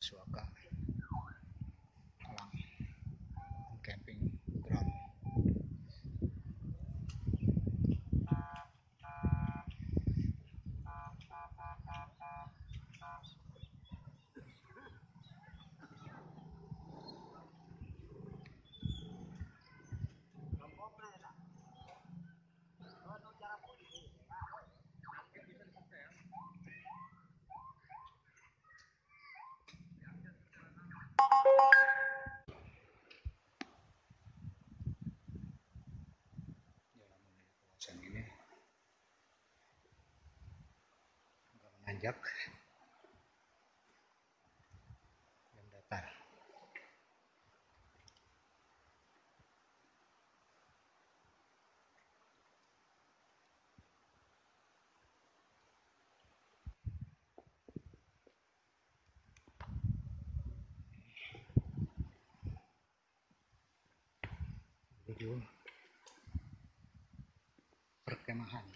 主はか。Menanjak dan datar. Menuju perkemahan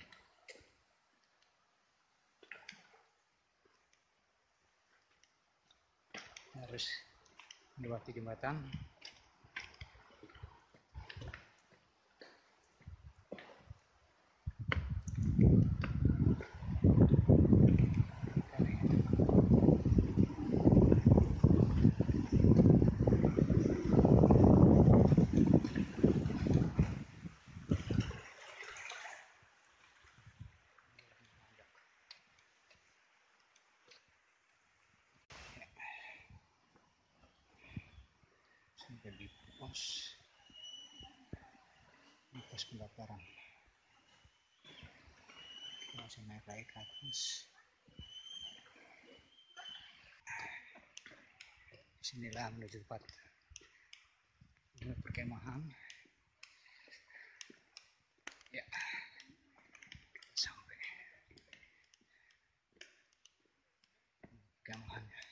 harus melewati jembatan sampai di pos di pos pendaftaran. Masih naik lagi ke atas. Sinilah menuju tempat perkemahan. Ya. sampai perkemahannya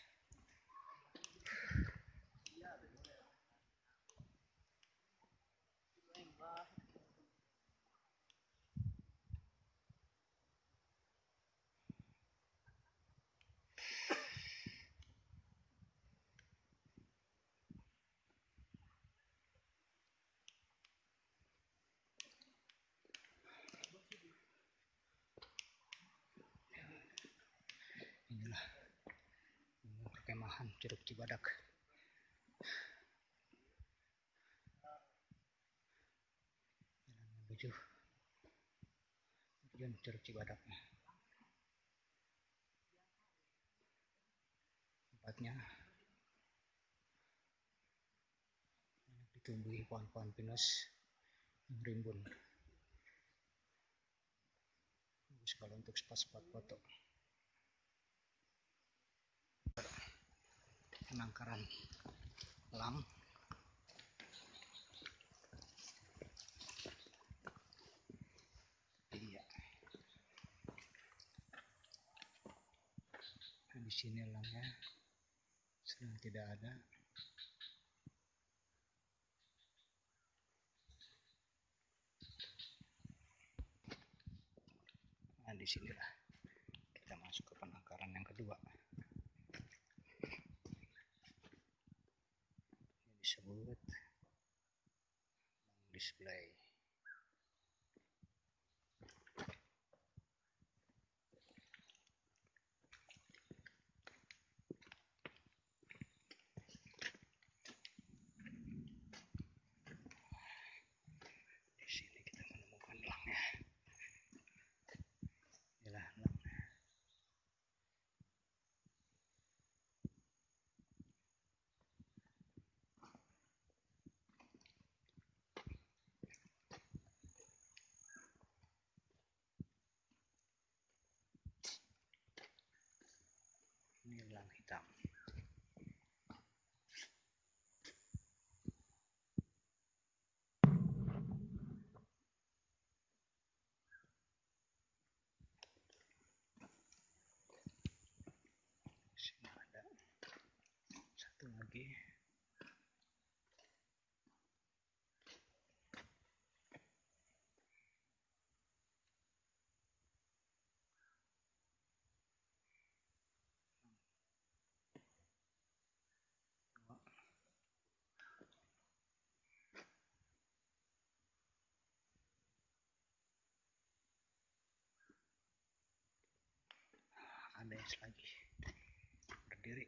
inilah ini perkemahan Curug Cibadak jalan menuju. Tujuan Curug Cibadak tempatnya. Ditumbuhi pohon-pohon pinus yang rimbun. Bagus kalau untuk spot-spot foto penangkaran elang iya. Nah, di sini elangnya sedang tidak ada. Nah di sinilah kita masuk ke penangkaran yang kedua sa buntot ng display hitam. Sini ada satu lagi des lagi. Berdiri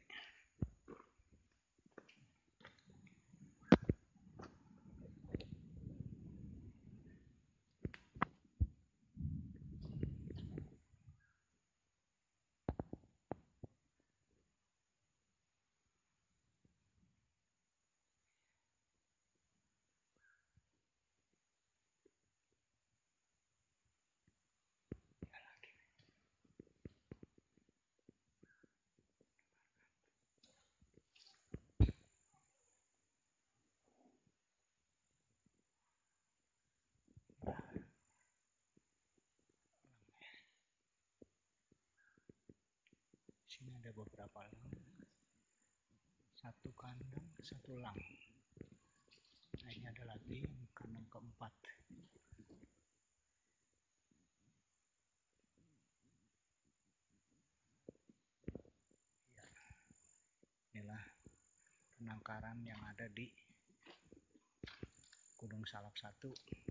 ada beberapa lang satu kandang satu lang nah ini ada lagi yang kandang keempat. Ya. Inilah penangkaran yang ada di Gunung Salak 1